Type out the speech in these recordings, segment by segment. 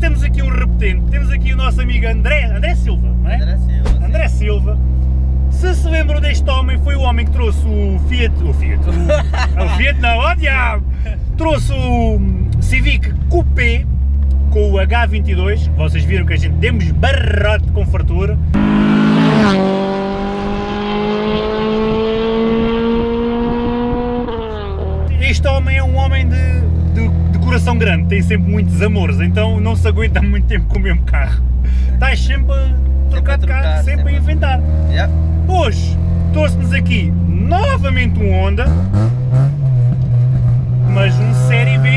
temos aqui um repetente, temos aqui o nosso amigo André, André Silva, não é? André Silva. André Silva. Se se lembram deste homem, foi o homem que trouxe o Fiat, o Fiat, o, o Fiat não, ó diabo! Trouxe o Civic Coupé com o H22, vocês viram que a gente demos barrote com fartura. Coração grande, tem sempre muitos amores, então não se aguenta muito tempo com o mesmo carro. Estás sempre a trocar de carro, sempre, sempre. a inventar. Yeah. Hoje trouxe-nos aqui novamente um Honda, mas um Série B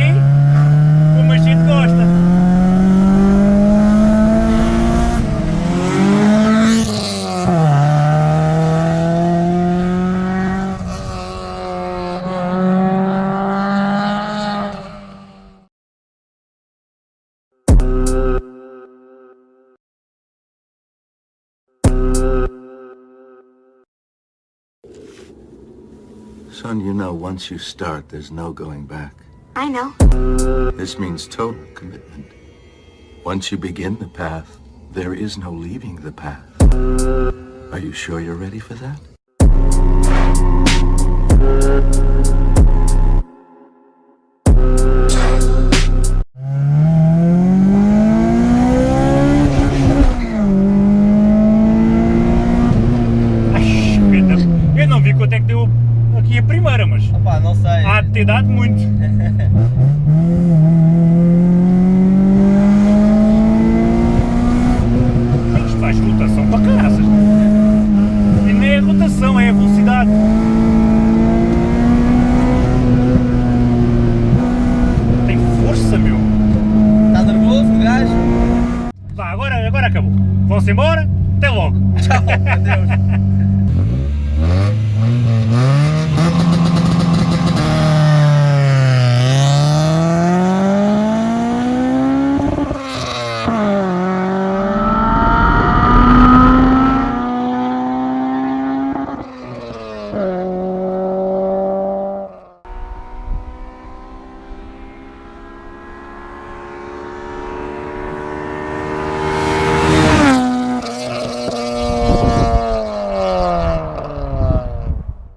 Son, you know, once you start, there's no going back. I know. This means total commitment. Once you begin the path, there is no leaving the path. Are you sure you're ready for that? Aqui a primeira, mas Opa, não sei. há de ter dado muito. Isto faz rotação para caraças. E nem é rotação, é a velocidade. Tem força, meu. Está nervoso o gajo? Vá, agora, agora acabou. Vão-se embora, até logo. Tchau, adeus.